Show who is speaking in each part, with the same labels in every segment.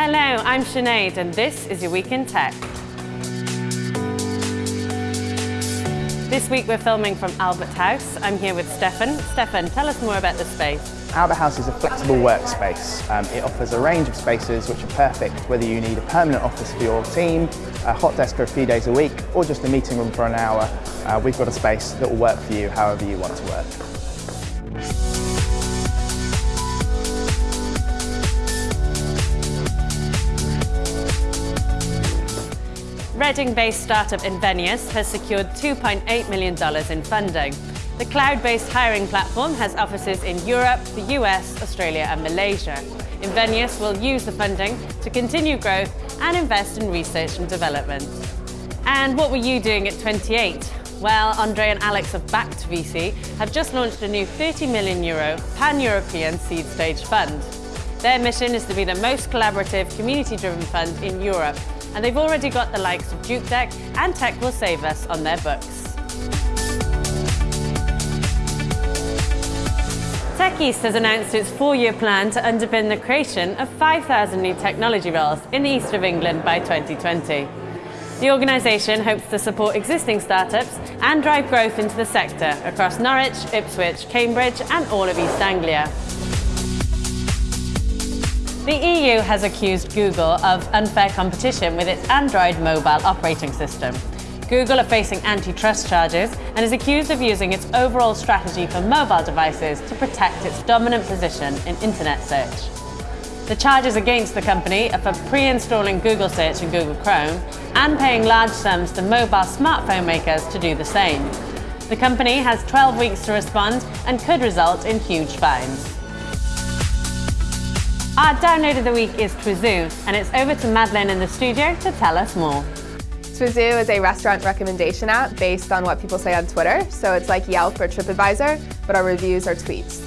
Speaker 1: Hello, I'm Sinead and this is your Week in Tech. This week we're filming from Albert House. I'm here with Stefan. Stefan, tell us more about the space.
Speaker 2: Albert House is a flexible workspace. Um, it offers a range of spaces which are perfect whether you need a permanent office for your team, a hot desk for a few days a week, or just a meeting room for an hour. Uh, we've got a space that will work for you however you want to work.
Speaker 1: Reading-based startup Invenias has secured $2.8 million in funding. The cloud-based hiring platform has offices in Europe, the US, Australia and Malaysia. Invenias will use the funding to continue growth and invest in research and development. And what were you doing at 28? Well, Andre and Alex of Backed VC have just launched a new 30 million euro pan-European seed stage fund. Their mission is to be the most collaborative, community-driven fund in Europe and they've already got the likes of JukeDeck and Tech Will Save Us on their books. Tech East has announced its four-year plan to underpin the creation of 5,000 new technology roles in the east of England by 2020. The organisation hopes to support existing startups and drive growth into the sector across Norwich, Ipswich, Cambridge and all of East Anglia. The EU has accused Google of unfair competition with its Android mobile operating system. Google are facing antitrust charges and is accused of using its overall strategy for mobile devices to protect its dominant position in internet search. The charges against the company are for pre-installing Google Search in Google Chrome and paying large sums to mobile smartphone makers to do the same. The company has 12 weeks to respond and could result in huge fines. Our download of the week is Twizoo, and it's over to Madeline in the studio to tell us more.
Speaker 3: Twizoo is a restaurant recommendation app based on what people say on Twitter. So it's like Yelp or TripAdvisor, but our reviews are tweets.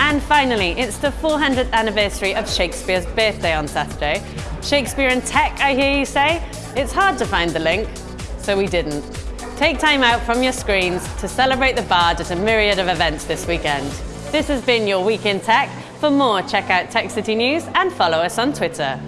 Speaker 1: And finally, it's the 400th anniversary of Shakespeare's birthday on Saturday. Shakespeare and tech, I hear you say? It's hard to find the link, so we didn't. Take time out from your screens to celebrate the Bard at a myriad of events this weekend. This has been your Week in Tech. For more, check out Tech City News and follow us on Twitter.